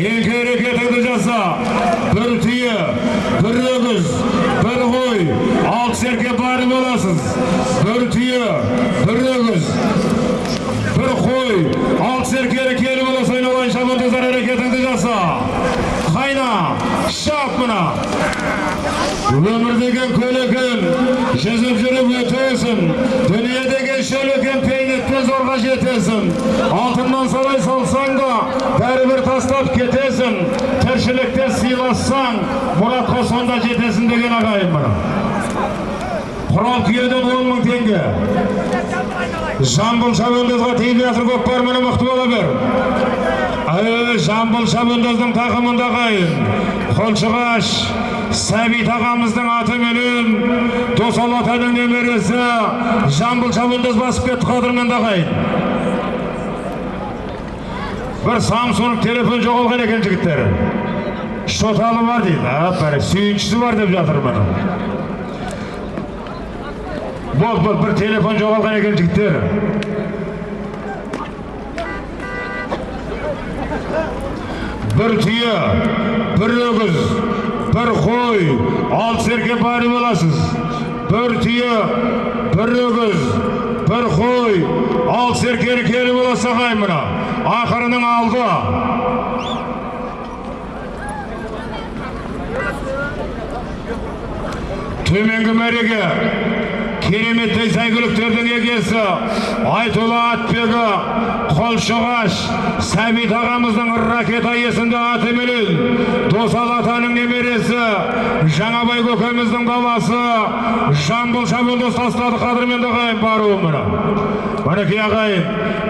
екі әрекетіңді жаса бір түйе бір өгіз бір қой алты серке бары боласыз бір түйе бір өгіз бір қой алты серкелі келі болса айналайын шабандоздар әрекетіңді жаса қайна шап мына өмір деген көл екен жүзіп жүріп өтесің дүние деген шөл екен пейнетпен зорға жетесің алтыннан сарай салсаң да бәрібір тастап кетесің тіршілікте сыйлассаң мұратқа сонда жетесің деген ағайын мына құрал күйеден он мың теңге. Жамбыл шабандозға тиіп жатыр көкпар міне мықты бола бер. Жамбыл шабандоздың тақымында ағайын. Қолшығаш сәбит ағамыздың атыменен досал атаның немересі жамбыл шабандоз басып кетті қадірменді ағайын. Бір самсунг телефон жоғалған екен жігіттер шоталы бар дейді бәрі сүйіншісі бар деп жатыр міне бол бол бір телефон жоғалған екен жігіттер бір түйе бір өгіз бір қой алты серке бары боласыз бір түйе бір өгіз бір қой. Алты серкені келі боласа ағай мына. Ақырының алды. Төменгі мәреге. Кереметтей сәйгүліктердің егесі айтулы атбегі. Қолшығаш сәбит ағамыздың ракета есімді атыменен досал атаның немересі жаңабай көкеміздің баласы жамбыл шабылдыз тастады қадірменді ағайын баруы міне мінекей ағайын